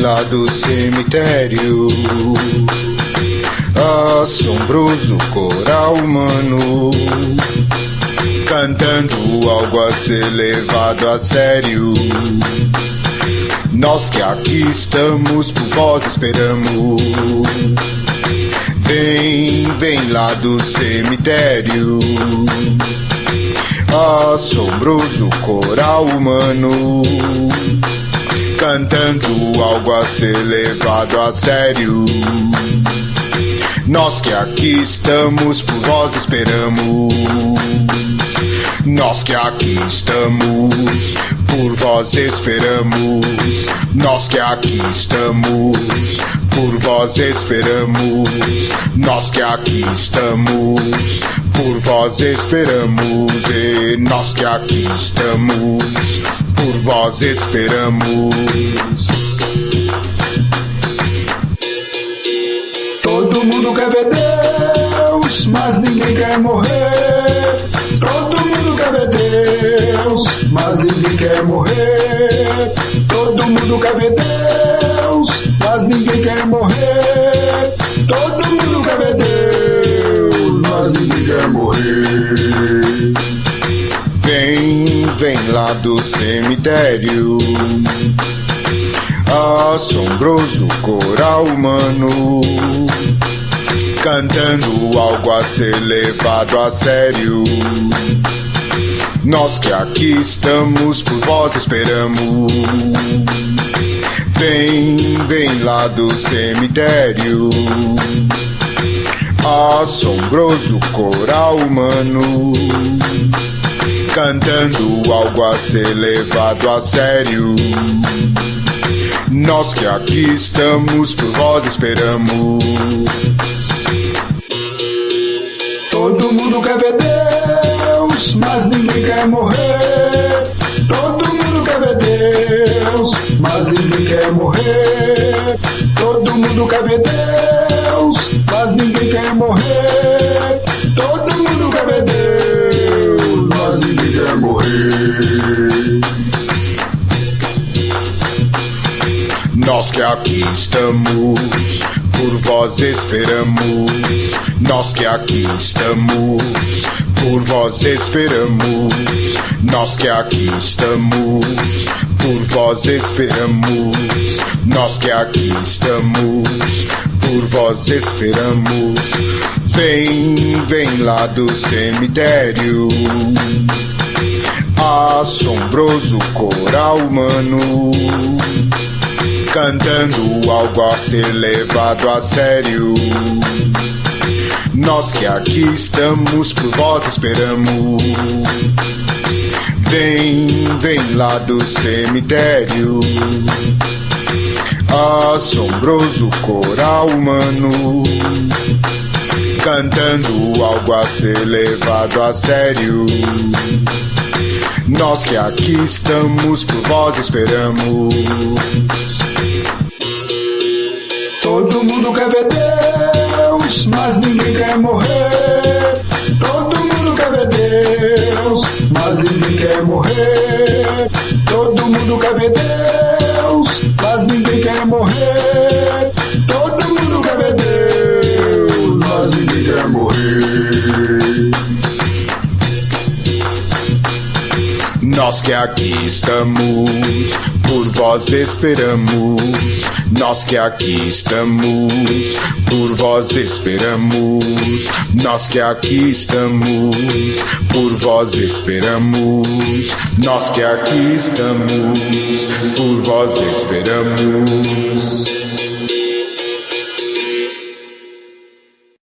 lá do cemitério. Assombroso coral humano cantando algo a ser levado a sério. Nós que aqui estamos por vós esperamos. Vem, vem lá do cemitério. Assombroso coral humano cantando algo a ser levado a sério. Nós que aqui estamos por vós esperamos. Nós que aqui estamos, por vós esperamos. Nós que aqui estamos, por vós esperamos. Nós que aqui estamos, por vós esperamos. E nós que aqui estamos, vós esperamos. Todo mundo quer ver Deus, mas ninguém quer morrer. Todo mundo quer ver Deus, mas ninguém quer morrer. Todo mundo quer ver Deus, mas ninguém quer morrer. Todo mundo quer ver Deus, mas ninguém quer morrer. Vem, vem lá do cemitério. Assombroso coral humano cantando algo a ser levado a sério. Nós que aqui estamos por vós esperamos. Vem, vem lá do cemitério. Assombroso coral humano cantando algo a ser levado a sério. Nós que aqui estamos por vós esperamos. Todo mundo quer ver Deus, mas ninguém quer morrer. Todo mundo quer ver Deus, mas ninguém quer morrer. Todo mundo quer ver Deus, Nós que aqui estamos, por vós esperamos. Nós que aqui estamos, por vós esperamos. Nós que aqui estamos, por vós esperamos. Nós que aqui estamos, por vós esperamos. Vem, vem lá do cemitério. Assombroso coral humano cantando algo a ser levado a sério. Nós que aqui estamos por vós esperamos. Vem, vem lá do cemitério. Assombroso coral humano cantando algo a ser levado a sério. Nós que aqui estamos por vós esperamos. Nós que aqui estamos, por vós esperamos. Nós que aqui estamos, por vós esperamos. Nós que aqui estamos, por vós esperamos. Nós que aqui estamos, por vós esperamos.